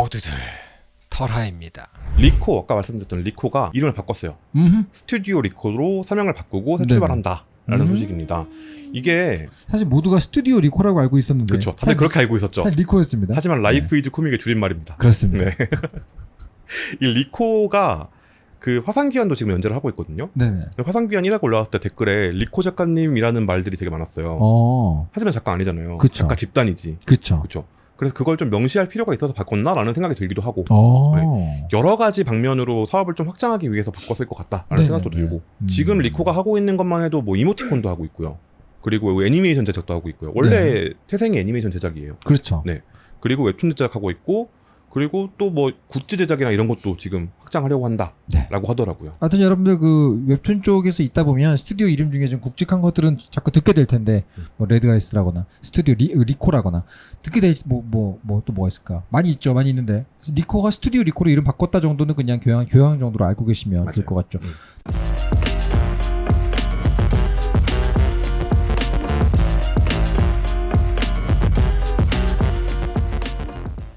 모두들 털하입니다. 리코 아까 말씀드렸던 리코가 이름을 바꿨어요. 음, 스튜디오 리코로 사명을 바꾸고 새 네네. 출발한다 라는 음. 소식입니다. 이게 사실 모두가 스튜디오 리코라고 알고 있었는데 그렇죠. 다들 그렇게 알고 있었죠. 사실 리코였습니다. 하지만 Life is Comic의 줄임말입니다. 그렇습니다. 네. 이 리코가 그 화산귀환도 지금 연재를 하고 있거든요. 네네. 화산귀환 1화가 올라왔을 때 댓글에 리코 작가님이라는 말들이 되게 많았어요. 어, 하지만 작가 아니잖아요. 그쵸. 작가 집단이지. 그쵸. 그렇죠. 그래서 그걸 좀 명시할 필요가 있어서 바꿨나라는 생각이 들기도 하고 어, 여러 가지 방면으로 사업을 좀 확장하기 위해서 바꿨을 것 같다라는 네네네. 생각도 들고 음. 지금 리코가 하고 있는 것만 해도 뭐 이모티콘도 하고 있고요. 그리고 애니메이션 제작도 하고 있고요. 원래 네. 태생이 애니메이션 제작이에요. 그렇죠. 네. 그리고 웹툰 제작하고 있고 그리고 또 뭐 굿즈 제작이나 이런 것도 지금 확장하려고 한다라고 네. 하더라고요. 하여튼 여러분들 그 웹툰 쪽에서 있다 보면 스튜디오 이름 중에 좀 굵직한 것들은 자꾸 듣게 될 텐데 뭐 레드아이스라거나 스튜디오 리, 리코라거나 듣게 될뭐뭐 뭐 또 뭐가 있을까 많이 있죠 많이 있는데 리코가 스튜디오 리코로 이름 바꿨다 정도는 그냥 교양 교양 정도로 알고 계시면 될. 것 같죠. 음.